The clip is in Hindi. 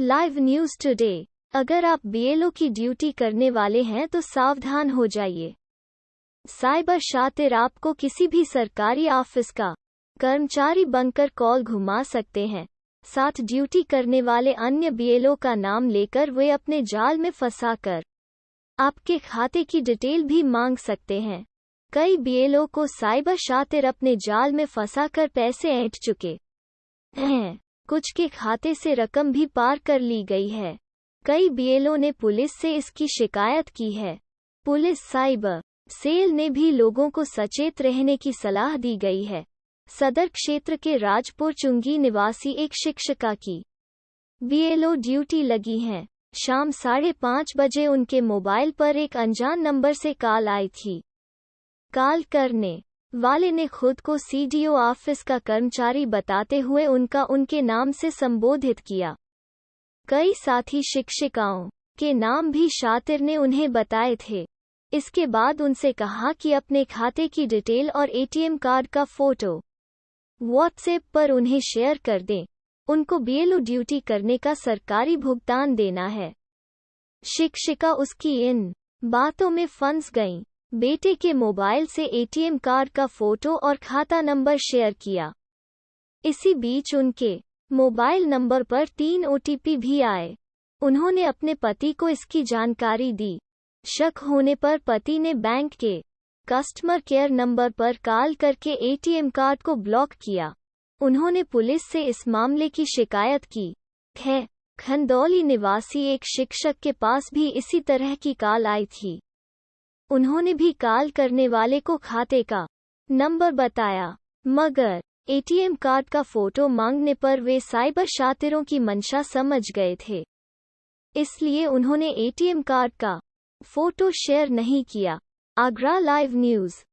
लाइव न्यूज़ टुडे अगर आप बीएलओ की ड्यूटी करने वाले हैं तो सावधान हो जाइए। साइबर शातिर आपको किसी भी सरकारी ऑफ़िस का कर्मचारी बनकर कॉल घुमा सकते हैं। साथ ड्यूटी करने वाले अन्य बीएलओ का नाम लेकर वे अपने जाल में फंसाकर आपके खाते की डिटेल भी मांग सकते हैं। कई बीएलओ को साइबर शातिर अपने जाल में फंसाकर पैसे ऐंठ चुके हैं। कुछ के खाते से रकम भी पार कर ली गई है। कई बीएलओ ने पुलिस से इसकी शिकायत की है। पुलिस साइबर सेल ने भी लोगों को सचेत रहने की सलाह दी गई है। सदर क्षेत्र के राजपुर चुंगी निवासी एक शिक्षिका की बीएलओ ड्यूटी लगी हैं। शाम साढ़े पाँच बजे उनके मोबाइल पर एक अनजान नंबर से कॉल आई थी। कॉल करने वाले ने खुद को सीडीओ ऑफ़िस का कर्मचारी बताते हुए उनका उनके नाम से संबोधित किया। कई साथी शिक्षिकाओं के नाम भी शातिर ने उन्हें बताए थे। इसके बाद उनसे कहा कि अपने खाते की डिटेल और एटीएम कार्ड का फ़ोटो व्हाट्सएप पर उन्हें शेयर कर दें। उनको बीएलओ ड्यूटी करने का सरकारी भुगतान देना है। शिक्षिका उसकी इन बातों में फंस गईं। बेटे के मोबाइल से एटीएम कार्ड का फ़ोटो और खाता नंबर शेयर किया। इसी बीच उनके मोबाइल नंबर पर तीन ओटीपी भी आए। उन्होंने अपने पति को इसकी जानकारी दी। शक होने पर पति ने बैंक के कस्टमर केयर नंबर पर कॉल करके एटीएम कार्ड को ब्लॉक किया। उन्होंने पुलिस से इस मामले की शिकायत की। है खंदौली निवासी एक शिक्षक के पास भी इसी तरह की कॉल आई थी। उन्होंने भी कॉल करने वाले को खाते का नंबर बताया। मगर, एटीएम कार्ड का फ़ोटो मांगने पर वे साइबर शातिरों की मंशा समझ गए थे। इसलिए उन्होंने एटीएम कार्ड का फ़ोटो शेयर नहीं किया। Agra live news.